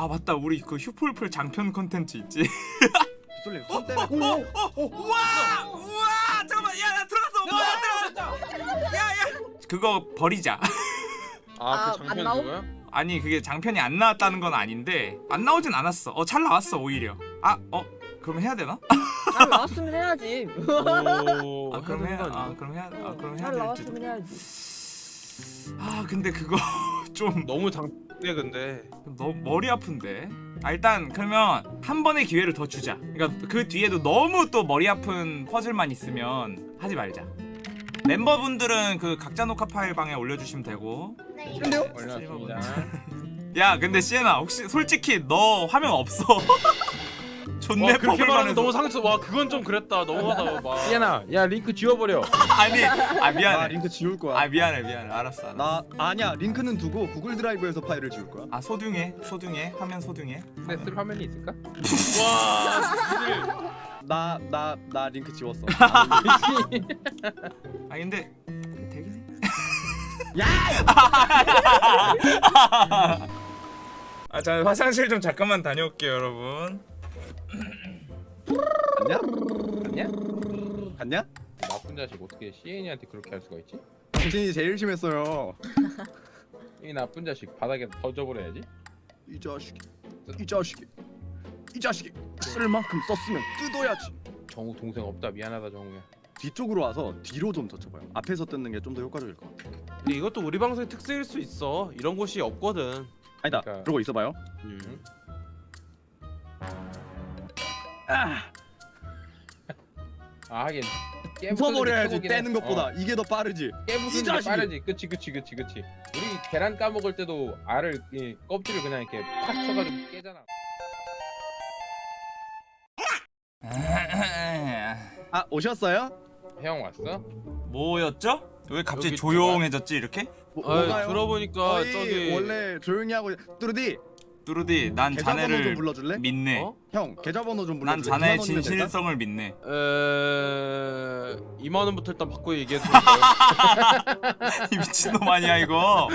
아 맞다. 우리 그 휴폴풀 장편 컨텐츠 있지. 빗솔님 손 때문에 어, 우와! 우와! 잠깐만. 야 나 들어갔어. 와 들어갔다 야야. 그거 버리자. 아, 아, 그안 장편? 그거야? 아니 그게 장편이 안 나왔다는 건 아닌데 안 나오진 않았어. 어 잘 나왔어 오히려. 아어 그럼 해야 되나? 잘 나왔으면 해야지. 오, 아 그럼 해야 아? 그럼 해야 아 그럼 해야 잘 될지 나왔으면 해야지. 아 근데 그거 좀 너무 장대 근데. 너무 머리 아픈데? 아 일단 그러면 한 번의 기회를 더 주자. 그러니까 그 뒤에도 너무 또 머리 아픈 퍼즐만 있으면 하지 말자. 멤버분들은 그 각자 녹화 파일 방에 올려주시면 되고. 싫은데요? 올려놨습니다. 야 근데 시에나 혹시 솔직히 너 화면 없어 존내 와 그렇게 말하면 너무 상처. 와 그건 좀 그랬다. 너무하다. 막. 시에나 야 링크 지워버려 아니 아나 미안해 링크 지울 거야 아 미안해 미안해 알았어 알았어 나 아니야 링크는 두고 구글 드라이브에서 파일을 지울 거야 아 소중해 소중해 화면 소중해 근데 쓸 화면이 있을까? 와. 나 나 나 링크 지웠어 아 근데 되긴 해 야! 아, 자 화장실 좀 잠깐만 다녀올게요, 여러분. 갔냐? 아니야? 갔냐? 나쁜 자식 어떻게 시엔이한테 그렇게 할 수가 있지? 당신이 제일 심했어요 이 나쁜 자식 바닥에 던져버려야지 이 자식이 이 자식이 이 자식이 쓸 만큼 썼으면 뜯어야지 정우 동생 없다 미안하다 정우야 뒤쪽으로 와서 뒤로 좀 젖혀봐요 앞에서 뜯는 게 좀 더 효과적일 것 같아 근데 이것도 우리 방송의 특색일 수 있어. 이런 곳이 없거든. 아니다 그러니까- 그러고 있어봐요 음. 아 하긴 부숴버려야지 떼는 것보다 이게 더 빠르지 이 깨부수는 게! 빠르지 그치 그치 그치 그치 우리 계란 까먹을 때도 알을 이 껍질을 그냥 이렇게 팍 쳐가지고 깨잖아 아 오셨어요? 형 왔어? 뭐였죠? 왜 갑자기 조용해졌지 이렇게? 뭐, 아? 들어보니까 저기 원래 조용히 하고 뚜루디 뚜루디, 난 자네를 불러줄래? 믿네. 어? 형 계좌번호 좀 불러줄래? 난 자네의 2만 원이면 될까? 진실성을 믿네. 에 2만 원부터 일단 받고 얘기해 드릴까요? 이 미친놈 아니야 이거?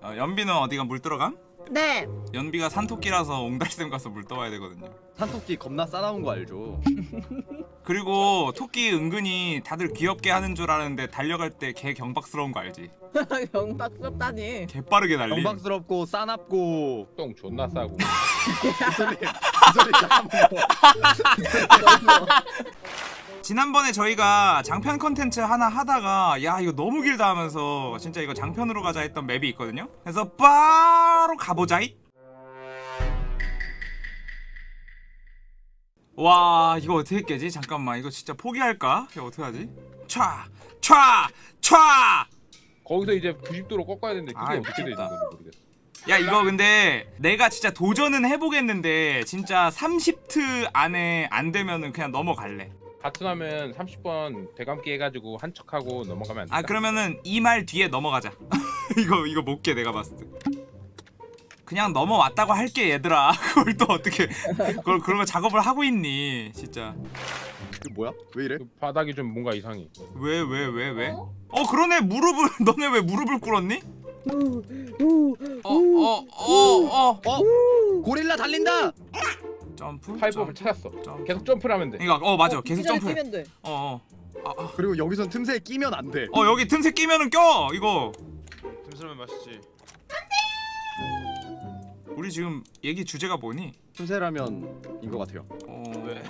어, 연비는 어디가 물 들어감? 네. 연비가 산토끼라서 옹달샘 가서 물 떠와야 되거든요. 산토끼 겁나 싸나운 거 알죠? 그리고 토끼 은근히 다들 귀엽게 하는 줄 아는데 달려갈 때 개 경박스러운 거 알지? 영박스럽다니. 개 빠르게 달리. 경박스럽고 싸납고 똥 존나 싸고 이 소리 이 소리 잠깐만 지난번에 저희가 장편 컨텐츠 하나 하다가 야 이거 너무 길다 하면서 진짜 이거 장편으로 가자 했던 맵이 있거든요 그래서 바로 가보자이 와 이거 어떻게 깨지? 잠깐만 이거 진짜 포기할까? 이거 어떻게 하지? 촤! 촤! 촤! 거기서 이제 90도로 꺾어야 되는데 그게 아이, 어떻게 되는. 건지 모르겠어 야 이거 근데 내가 진짜 도전은 해보겠는데 진짜 30트 안에 안 되면은 그냥 넘어갈래 같은 하면 30번 되감기 해가지고 한 척하고 넘어가면 안 돼? 아 그러면은 이 말 뒤에 넘어가자 이거 이거 못 깨 내가 봤을 때 그냥 넘어왔다고 할게 얘들아 그걸 또 어떻게 그걸 그런 거 작업을 하고 있니 진짜 뭐야? 왜 이래? 그 바닥이 좀 뭔가 이상해 왜왜 왜 왜? 어 그러네 무릎을 너네 왜 무릎을 꿇었니? 어어어어 어, 어, 어? 고릴라 달린다! 점프 팔법을 점프, 찾았어 점프. 계속 점프를 하면 돼 그러니까 어 맞아 계속 기절에 점프해 뛰면 돼. 어 어 아, 아. 그리고 여기선 틈새에 끼면 안 돼. 어 여기 틈새 끼면은 껴 이거 dimsum면 맛있지. 우리 지금 얘기 주제가 뭐니? 틈새라면 인 것 같아요. 어 왜?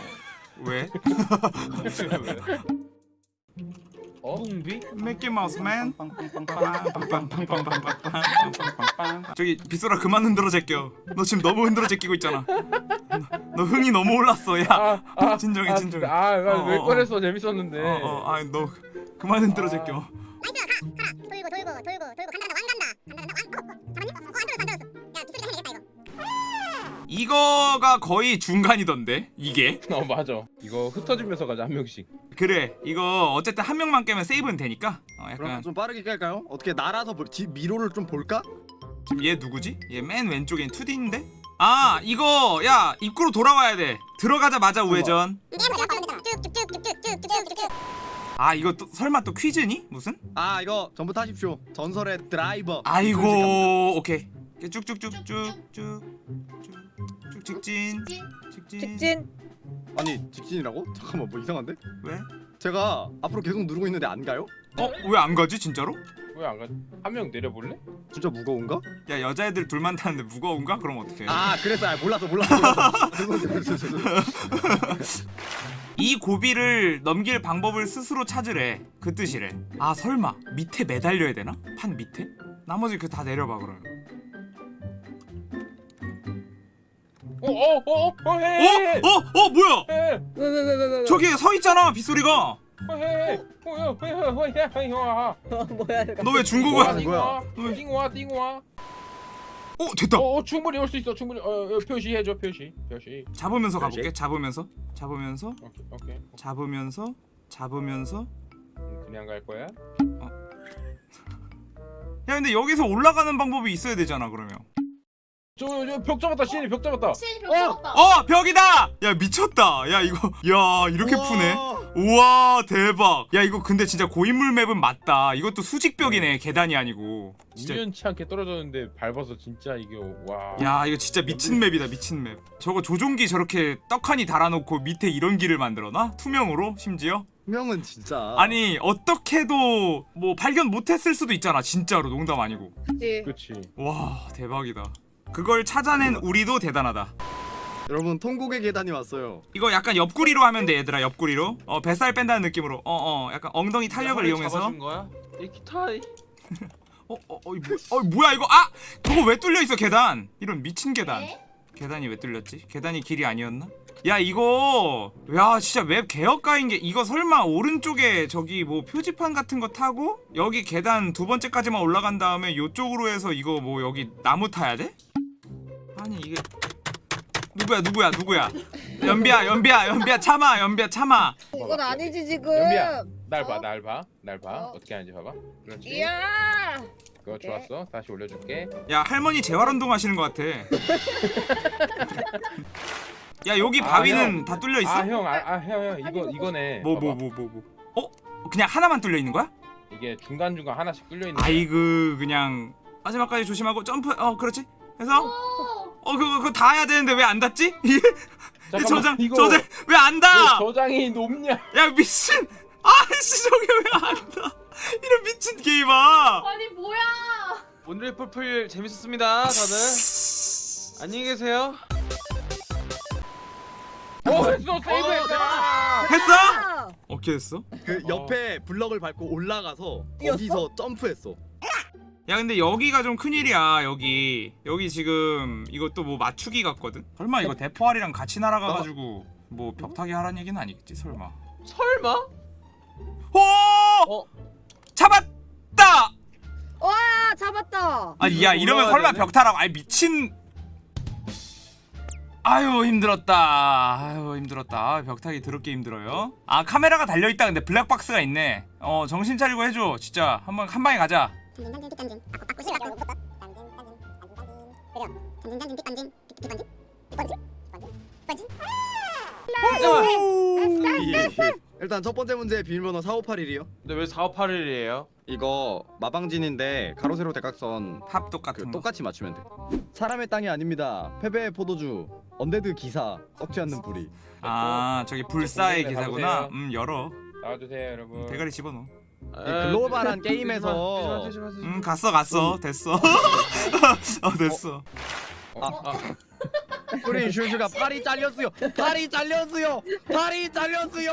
왜? 어? 뿡비? 미키 마우스맨 저기 빗소라 그만 흔들어 제껴. 너 지금 너무 흔들어 제끼고 있잖아. 너 흥이 너무 올랐어. 야. 아, 아, 진정해 아, 진정해. 아, 아, 어, 왜 어, 꺼냈어? 재밌었는데. 어어아너 그만 흔들어 아. 제껴. 돌고 돌고 돌고 돌고 간다 간다 왕 간다 간다 간다 왕 어, 어, 잡았니? 어, 안 들었어 안 들었어 야 기술이 하면 되겠다 이거 이거가 거의 중간이던데 이게? 어 맞아. 이거 흩어지면서 가자 한 명씩 그래 이거 어쨌든 한 명만 깨면 세이브는 되니까 어, 약간 좀 빠르게 깔까요? 어떻게 날아서 볼, 지, 미로를 좀 볼까? 지금 얘 누구지? 얘 맨 왼쪽엔 2D인데? 아 이거 야 입구로 돌아와야 돼 들어가자마자 우회전 아 이거 또, 설마 또 퀴즈니? 무슨? 아 이거 전부 타십시오 전설의 드라이버 아이고 오케이 쭉쭉쭉쭉쭉쭉 쭉진 직진 직진 아니 직진이라고? 잠깐만 뭐 이상한데? 왜? 제가 앞으로 계속 누르고 있는데 안 가요? 어? 왜 안 가지 진짜로? 왜 안 가지? 한 명 내려볼래? 진짜 무거운가? 야 여자애들 둘만 타는데 무거운가? 그럼 어떡해 아 그래서 아, 몰랐어 몰랐어, 이 고비를 넘길 방법을 스스로 찾으래 그 뜻이래 아 설마 밑에 매달려야 되나? 판 밑에? 나머지 그 다 내려봐 그러면 어? 어? 어? 뭐야? 저기 서 있잖아 빗소리가 너왜 중국어야? 어 됐다. 어, 충분히 올 수 있어. 충분히 어, 표시해 줘. 표시. 표시. 잡으면서 가볼게. 잡으면서. 잡으면서. 오케이, 오케이. 잡으면서. 잡으면서. 그냥 갈 거야? 어. 야 근데 여기서 올라가는 방법이 있어야 되잖아 그러면. 저 저 벽 잡았다 신이 벽 잡았다. 신이 벽 잡았다. 어 벽이다! 야 미쳤다. 야 이거 야 이렇게 푸네. 우와 대박. 야 이거 근데 진짜 고인물 맵은 맞다. 이것도 수직벽이네 계단이 아니고. 진짜. 우연치 않게 떨어졌는데 밟아서 진짜 이게 와. 야 이거 진짜 미친 맵이다 미친 맵. 저거 조종기 저렇게 떡하니 달아놓고 밑에 이런 길을 만들어놔? 투명으로 심지어? 투명은 진짜. 아니 어떻게도 뭐 발견 못했을 수도 있잖아 진짜로. 농담 아니고. 그치. 그치. 와 대박이다 그걸 찾아낸 우리도 대단하다. 여러분 통곡의 계단이 왔어요. 이거 약간 옆구리로 하면 돼 얘들아 옆구리로. 어 뱃살 뺀다는 느낌으로. 어어 약간 엉덩이 탄력을 이용해서? 이 기타이. 어 어 어, 어, 뭐, 어 뭐야 이거? 아! 저거 왜 뚫려 있어 계단? 이런 미친 계단. 네? 계단이 왜 뚫렸지? 계단이 길이 아니었나? 야 이거! 야 진짜 웹 개혁가인 게 이거 설마 오른쪽에 저기 뭐 표지판 같은 거 타고 여기 계단 두 번째까지만 올라간 다음에 요쪽으로 해서 이거 뭐 여기 나무 타야 돼 아니 이게 누구야 누구야 누구야 연비야 연비야 연비야 참아 연비야 참아 이건 아니지 지금. 연비야 날봐 어? 날봐 날봐 어? 어떻게 하는지 봐봐 그렇지 이야. 그거 좋았어 다시 올려줄게 야 할머니 재활 운동 하시는 것 같아 야 여기 아, 바위는 형. 다 뚫려 있어? 아형아형형 이거 아니, 이거네 뭐 봐봐. 뭐뭐 뭐 뭐, 어? 그냥 하나만 뚫려 있는 거야? 이게 중간 중간 하나씩 뚫려 있는 아이고 그냥 마지막까지 조심하고 점프 어 그렇지 해서 오. 어 그거 그거 다 해야 되는데 왜안 닿지? 잠깐만, 저장 이거 저장 왜안왜 닿아? 저장이 높냐 야 미친 아이씨 저게 왜안 닿아? 이런 미친 게임아 아니 뭐야? 오늘의 풀풀 재밌었습니다, 다들. 안녕히 계세요. 오 했어 세이브했다 했어? 아, 어떻게 했어? 그 옆에 블럭을 밟고 올라가서 뛰었어? 거기서 점프했어 야 근데 여기가 좀 큰일이야 여기. 여기 지금 이것도 뭐 맞추기 같거든? 설마 이거 대포알이랑 같이 날아가가지고 뭐 벽타기 하라는 얘기는 아니겠지 설마. 설마? 오! 어? 잡았다! 와 잡았다. 아니 야 이러면 설마 되네? 벽타라고? 아이 미친. 아유 힘들었다. 아유 힘들었다. 아, 벽타기 더럽게 힘들어요. 아 카메라가 달려있다. 근데 블랙박스가 있네. 어 정신 차리고 해줘. 진짜. 한번 한 방에 가자 짠진 짠진 삐 짠진 바꿔 바꿔 짠진 짠진 짠진 짠진 짠진. 그려 짠진 짠진 삐 짠진 삐삐 짠진 삐 짠진 삐 짠진 일단 첫 번째 문제 비밀번호 4581이요. 근데 왜 4, 8일이에요? 이거 마방진인데 가로 세로 대각선 합 똑같은 그 거. 똑같이 맞추면 돼. 사람의 땅이 아닙니다. 패배의 포도주. 언데드 기사. 썩지 않는 불이. 아 저기 불사의 네, 기사구나. 음 열어. 나와주세요 여러분. 대가리 집어넣어. 이 글로벌한 게임에서. 음 갔어 갔어. 됐어. 어. 됐어. 프린 슈슈가 팔이 잘렸어요. 팔이 잘렸어요. 팔이 잘렸어요.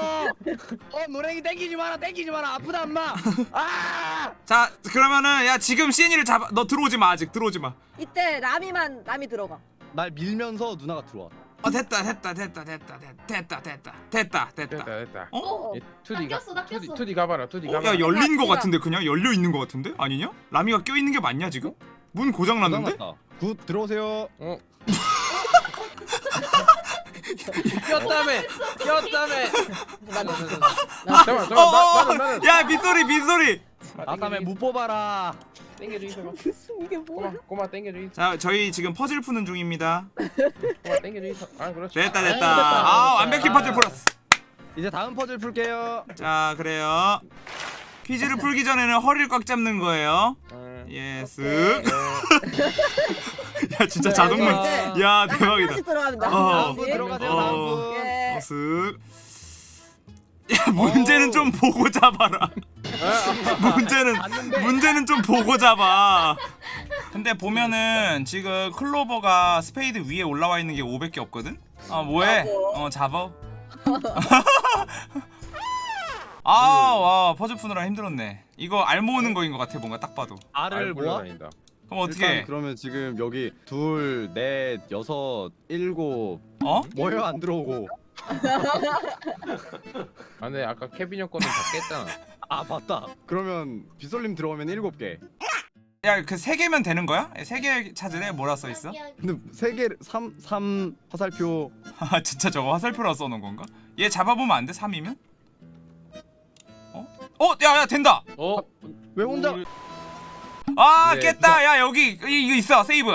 어 노랭이 땡기지 마라 땡기지 마라. 아프다 엄마. 아! 자 그러면은 야 지금 시엔이를 잡아 너 들어오지 마 아직. 들어오지 마. 이때 라미만 라미 들어가. 날 밀면서 누나가 들어와 어 됐다 됐다 됐다 됐다 됐다 됐다 됐다 됐다 됐다 됐다 어? 어. 예, 투디 가 낚였어, 낚였어. 투디, 투디 가봐라 투디 어? 가봐라 야 열린 거 같은데 그냥 열려 있는 거 같은데 아니냐? 라미가 껴 있는 게 맞냐 지금? 문 고장 났는데? 굿 들어오세요 어 꼈다며! 꼈다며! 나 나. 잠깐만 잠깐만 나- 나는 나는 야 빗소리 빗소리 아 다음에 못 뽑아라 땡겨줘 있어 무슨 이게 뭐야? 꼬마 꼬마 있어 자 저희 지금 퍼즐 푸는 중입니다 꼬마 땡겨줘 있어 아 그렇지 됐다 됐다 아, 아 완벽히 퍼즐 풀었어 이제 다음 퍼즐 풀게요 자 그래요 퀴즈를 풀기 전에는 허리를 꽉 잡는 거예요 어. 예 쓱. 네. 야 진짜 자동문 이제 야나 대박이다 들어갑니다. 어. 한 다음 분. 들어가세요 어. 다음 분 예. 쓱. 야 문제는 좀 보고 잡아라 문제는 문제는 좀 보고 잡아. 근데 보면은 지금 클로버가 스페이드 위에 올라와 있는 게 500개 없거든? 아 뭐해? 어 잡아. 아와 퍼즐 푸느라 힘들었네. 이거 알 모으는 거인 것 같아 뭔가 딱 봐도. 알을 알 모아. 그럼 어떻게 일단 그러면 지금 여기 둘, 넷, 여섯, 일곱. 어? 뭐예요? 안 들어오고. 아 근데 아까 케빈 형 거는 다 깼잖아. 아 맞다 그러면 비솔님 들어오면 일곱 개 야그 세 개면 되는 거야? 세 개 찾으래 뭐라 써 있어? 근데 세개삼삼 화살표 아 진짜 저거 화살표라 써놓은 건가? 얘 잡아보면 안 돼? 3이면? 어? 어? 야야 된다! 어? 왜 혼자 아 네, 깼다! 야 여기 이- 이거 있어 세이브!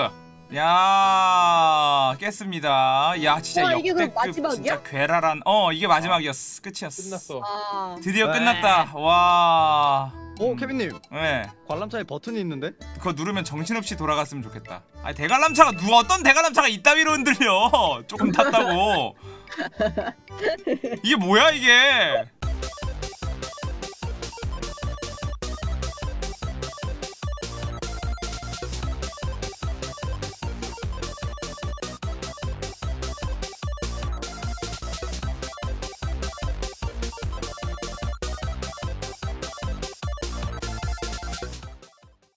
야 깼습니다 야 진짜 우와, 이게 그럼 역대급 마지막이야? 진짜 괴랄한 어 이게 마지막이었어 끝이었어 끝났어. 아. 드디어 네. 끝났다 와오 음. 케빈님 왜? 관람차에 버튼이 있는데 그거 누르면 정신없이 돌아갔으면 좋겠다 아니 대관람차가 누가 어떤 대관람차가 이따위로 흔들려 조금 탔다고 이게 뭐야 이게